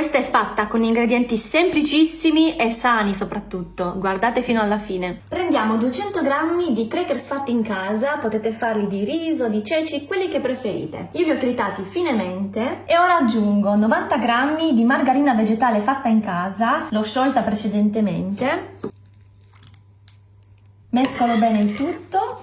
Questa è fatta con ingredienti semplicissimi e sani soprattutto, guardate fino alla fine. Prendiamo 200 g di crackers fatti in casa, potete farli di riso, di ceci, quelli che preferite. Io li ho tritati finemente e ora aggiungo 90 g di margarina vegetale fatta in casa, l'ho sciolta precedentemente. Mescolo bene il tutto.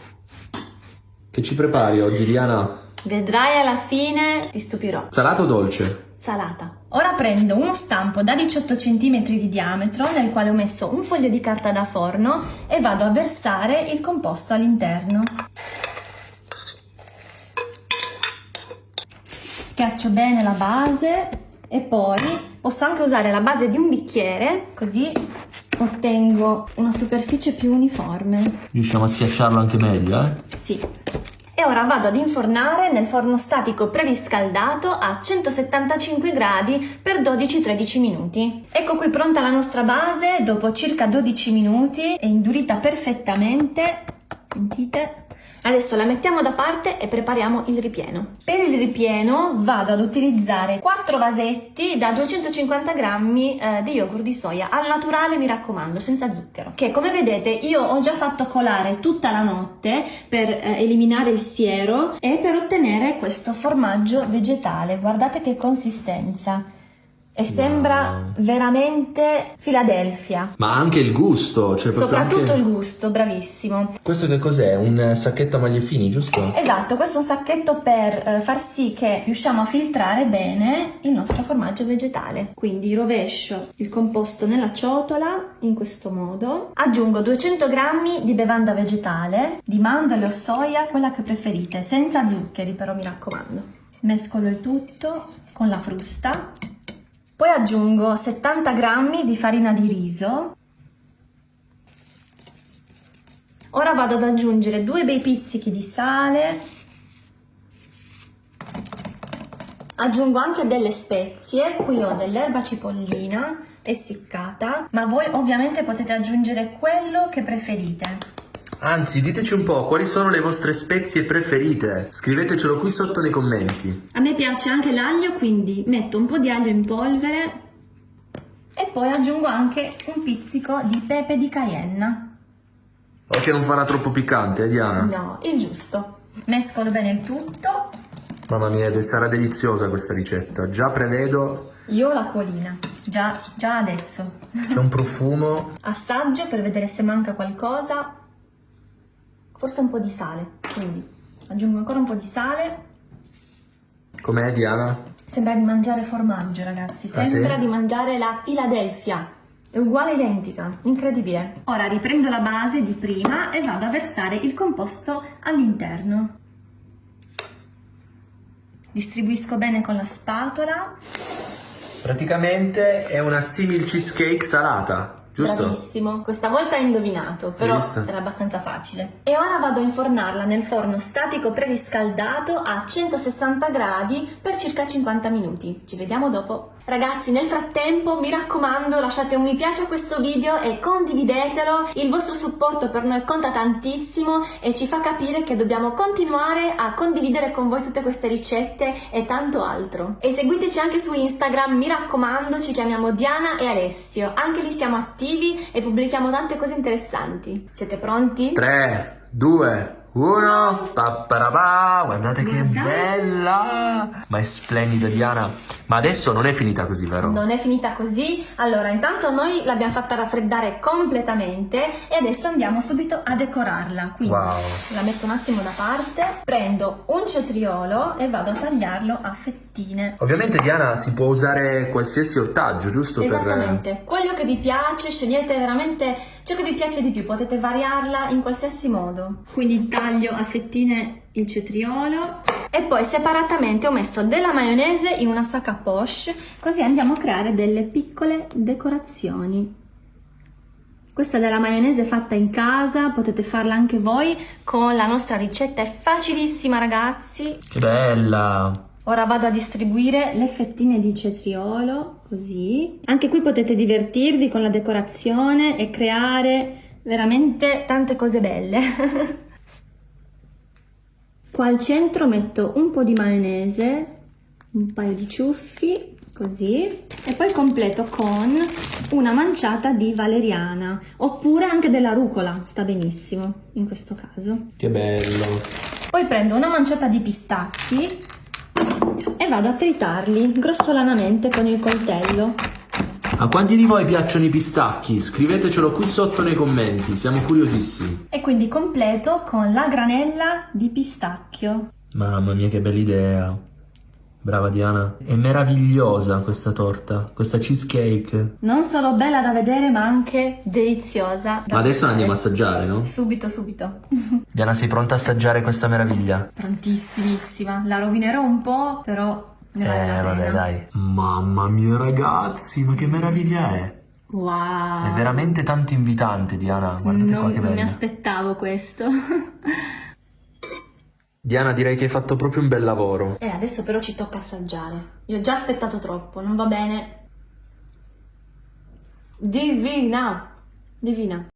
Che ci prepari oggi, Diana? Vedrai alla fine, ti stupirò. Salato o dolce? Salata. Ora prendo uno stampo da 18 cm di diametro nel quale ho messo un foglio di carta da forno e vado a versare il composto all'interno. Schiaccio bene la base e poi posso anche usare la base di un bicchiere così ottengo una superficie più uniforme. Riusciamo a schiacciarlo anche meglio, eh? Sì. E ora vado ad infornare nel forno statico preriscaldato a 175 gradi per 12-13 minuti. Ecco qui pronta la nostra base dopo circa 12 minuti, è indurita perfettamente, sentite? Adesso la mettiamo da parte e prepariamo il ripieno. Per il ripieno vado ad utilizzare 4 vasetti da 250 grammi eh, di yogurt di soia, al naturale mi raccomando, senza zucchero. Che come vedete io ho già fatto colare tutta la notte per eh, eliminare il siero e per ottenere questo formaggio vegetale. Guardate che consistenza e sembra veramente Philadelphia. Ma anche il gusto, cioè Soprattutto anche... il gusto, bravissimo. Questo che cos'è? Un sacchetto a maglie fini, giusto? Esatto, questo è un sacchetto per eh, far sì che riusciamo a filtrare bene il nostro formaggio vegetale. Quindi rovescio il composto nella ciotola in questo modo. Aggiungo 200 g di bevanda vegetale, di mandorle o soia, quella che preferite, senza zuccheri però mi raccomando. Mescolo il tutto con la frusta poi aggiungo 70 g di farina di riso. Ora vado ad aggiungere due bei pizzichi di sale. Aggiungo anche delle spezie, qui ho dell'erba cipollina essiccata, ma voi ovviamente potete aggiungere quello che preferite. Anzi, diteci un po' quali sono le vostre spezie preferite. Scrivetecelo qui sotto nei commenti. A me piace anche l'aglio, quindi metto un po' di aglio in polvere e poi aggiungo anche un pizzico di pepe di cayenne. Ok, non farà troppo piccante, eh, Diana? No, il giusto. Mescolo bene il tutto. Mamma mia, sarà deliziosa questa ricetta. Già prevedo... Io ho la colina, già, già adesso. C'è un profumo. Assaggio per vedere se manca qualcosa forse un po' di sale, quindi aggiungo ancora un po' di sale. Com'è Diana? Sembra di mangiare formaggio ragazzi, sembra ah, sì? di mangiare la Philadelphia. È uguale identica, incredibile. Ora riprendo la base di prima e vado a versare il composto all'interno. Distribuisco bene con la spatola. Praticamente è una simil cheesecake salata. Giusto? Bravissimo, questa volta hai indovinato, però era abbastanza facile. E ora vado a infornarla nel forno statico preriscaldato a 160 gradi per circa 50 minuti. Ci vediamo dopo. Ragazzi, nel frattempo, mi raccomando, lasciate un mi piace a questo video e condividetelo. Il vostro supporto per noi conta tantissimo e ci fa capire che dobbiamo continuare a condividere con voi tutte queste ricette e tanto altro. E seguiteci anche su Instagram, mi raccomando, ci chiamiamo Diana e Alessio. Anche lì siamo attivi e pubblichiamo tante cose interessanti. Siete pronti? 3, 2, uno, papparapà, guardate che bella! Ma è splendida Diana. Ma adesso non è finita così, vero? Non è finita così. Allora, intanto noi l'abbiamo fatta raffreddare completamente e adesso andiamo subito a decorarla. Quindi wow. la metto un attimo da parte, prendo un cetriolo e vado a tagliarlo a fettine. Ovviamente Diana si può usare qualsiasi ortaggio, giusto? Esattamente. Per... Quello che vi piace, scegliete veramente ciò che vi piace di più, potete variarla in qualsiasi modo. Quindi taglio a fettine il cetriolo e poi separatamente ho messo della maionese in una sacca poche così andiamo a creare delle piccole decorazioni. Questa è della maionese fatta in casa, potete farla anche voi con la nostra ricetta, è facilissima ragazzi. Che bella! Ora vado a distribuire le fettine di cetriolo, così. Anche qui potete divertirvi con la decorazione e creare veramente tante cose belle. Qua al centro metto un po' di maionese, un paio di ciuffi, così e poi completo con una manciata di valeriana oppure anche della rucola, sta benissimo in questo caso. Che bello. Poi prendo una manciata di pistacchi e vado a tritarli grossolanamente con il coltello. A quanti di voi piacciono i pistacchi? Scrivetecelo qui sotto nei commenti, siamo curiosissimi. E quindi completo con la granella di pistacchio. Mamma mia che bella idea. Brava Diana. È meravigliosa questa torta, questa cheesecake. Non solo bella da vedere ma anche deliziosa. da Ma adesso la andiamo a assaggiare, no? Subito, subito. Diana, sei pronta a assaggiare questa meraviglia? Prontissimissima. La rovinerò un po', però ne vale Eh, vabbè, dai. Mamma mia, ragazzi, ma che meraviglia è! Wow. È veramente tanto invitante, Diana. Guardate non, qua che non mi bello. aspettavo questo. Diana, direi che hai fatto proprio un bel lavoro. E adesso però ci tocca assaggiare. Io ho già aspettato troppo, non va bene. Divina! Divina.